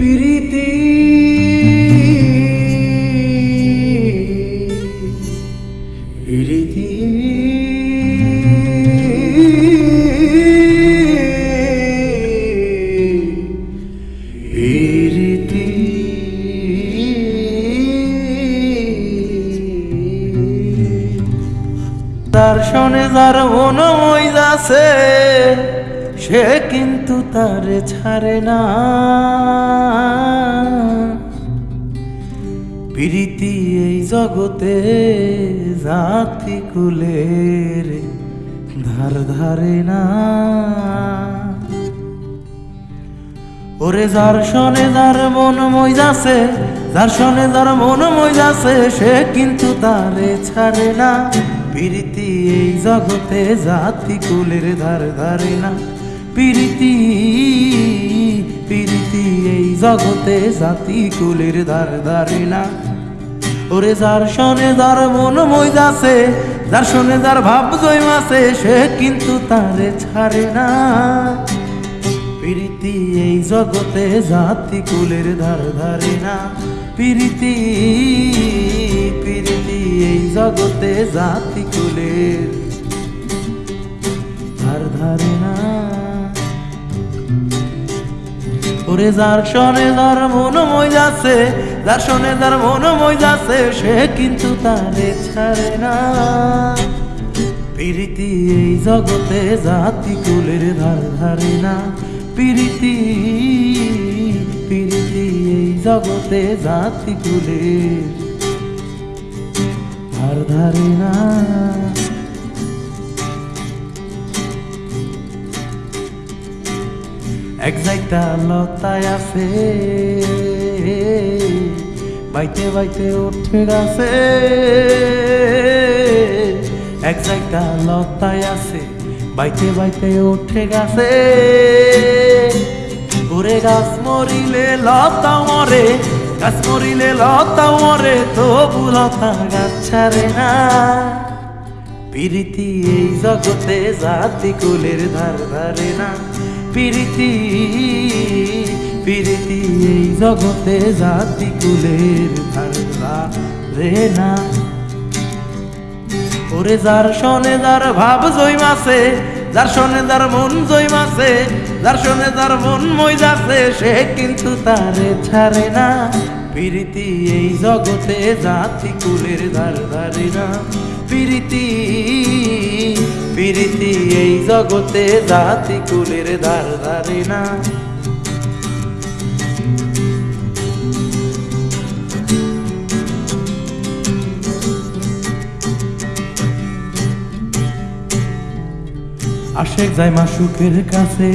প্রীতি। প্রীতি। প্রীতি। তার শোনে যার মন যাচ্ছে সে কিন্তু তারে ছাড়ে না। প্রীতি এই জগতে জাতি কুলের ধার ধারে না। ওরে যার শোনে যার মন মইজাছে যার শোনে যার মন মইজাছে সে কিন্তু তারে ছাড়ে না। প্রীতি এই জগতে জাতি কুলের ধার ধারে না। প্রীতি প্রীতি এই জগতে জাতি কুলের ধার ধারে না ওরে যার শোনে যার মন মইজাছে যার শোনে যার ভাব জয়মাছে সে কিন্তু তারে ছাড়ে না। প্রীতি এই জগতে জাতি কুলের ধার ধারে না প্রীতি প্রীতি এই জগতে জাতি কুলের ধার ধারে না ওরে যার শোনে যার মন মই যাচ্ছে, যার শোনে যার মন মই যাচ্ছে, সে কিন্তু তারে ছাড়ে না। প্রীতি এই জগতে জাতি কুলের ধার ধারে না। প্রীতি প্রীতি এই জগতে জাতি কুলের ধার ধারে না। এক জায়গা লতায় আছে বাইতে বাইতে উঠে গেছে এক জায়গা লতায় আছে বাইতে বাইতে উঠে গেছে ওরে গাছ মরিলে লতা মরে গাছ মরিলে লতা মরে তবু লতা গাছ ছাড়ে না প্রীতি এই জগতে জাতি কুলের ধার ধারে না প্রীতি প্রীতি এই জগতে জাতি কুলের ধারা রে না। ওরে যার শোনে যার ভাব জৈমাছে যার শোনে যার মন জৈমাছে যার শোনে যার মন মই যাচ্ছে সে কিন্তু তারে ছাড়ে না। প্রীতি এই জগতে জাতি কুলের ধার ধারে না। প্রীতি প্রীতি এই জগতে জাতি কুলের ধার ধারে না। আশেক যায় মাসুকের কাছে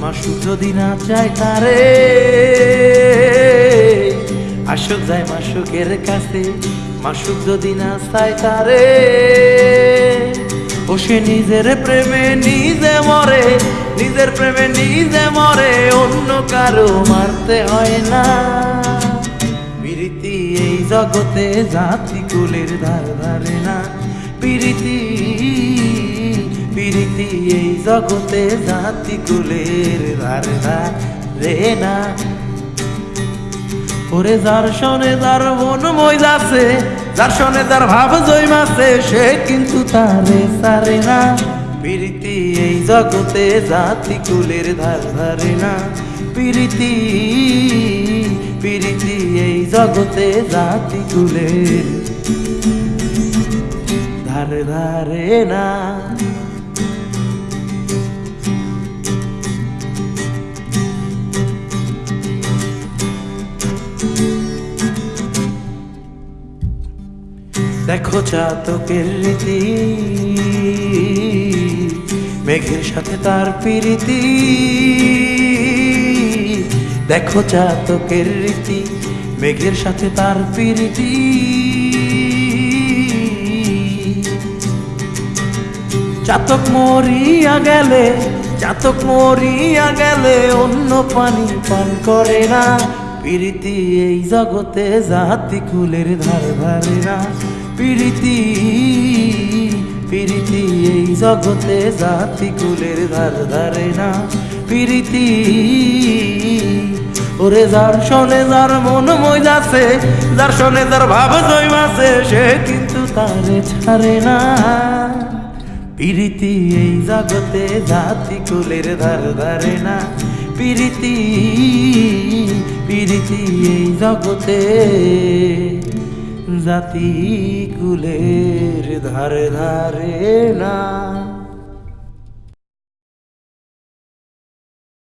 মাসুক যদি না চায় তারে। আশুক যায় মাসুকের কাছে মাসুক যদি না চায় তারে। ও সে নিজের প্রেমে নিজে মরে, নিজের প্রেমে নিজে মরে, অন্য কারও মারতে হয় না। প্রীতি এই জগতে জাতি কুলের ধার ধারে না, প্রীতি প্রীতি এই জগতে জাতি কুলের ধার ধারে না। ওরে যার শোনে যার মন মইজাছে যার শোনে যার ভাব জৈমাছে সে কিন্তু তারে সারে না। প্রীতি এই জগতে জাতি কুলের ধার ধারে না। প্রীতি প্রীতি এই জগতে জাতি কুলের ধারে ধারে না। দেখো চাতকের রীতি, মেঘের সাথে তার প্রীতি। দেখো চাতকের রীতি, মেঘের সাথে তার প্রীতি। চাতক মরিয়া গেলে, চাতক মরিয়া গেলে অন্য পানি পান করে না। প্রীতি এই জগতে জাতি কুলের ধার ধারে না। প্রীতি প্রীতি এই জগতে জাতি কুলের ধার ধারে না। প্রীতি, ওরে যার শোনে যার মন মই যাচ্ছে যার শোনে যার ভাব জৈমাছে সে কিন্তু তারে ছাড়ে না। প্রীতি এই জগতে জাতি কুলের ধার ধারে না। প্রীতি প্রীতি এই জগতে জাতি কুলের ধারে ধারে না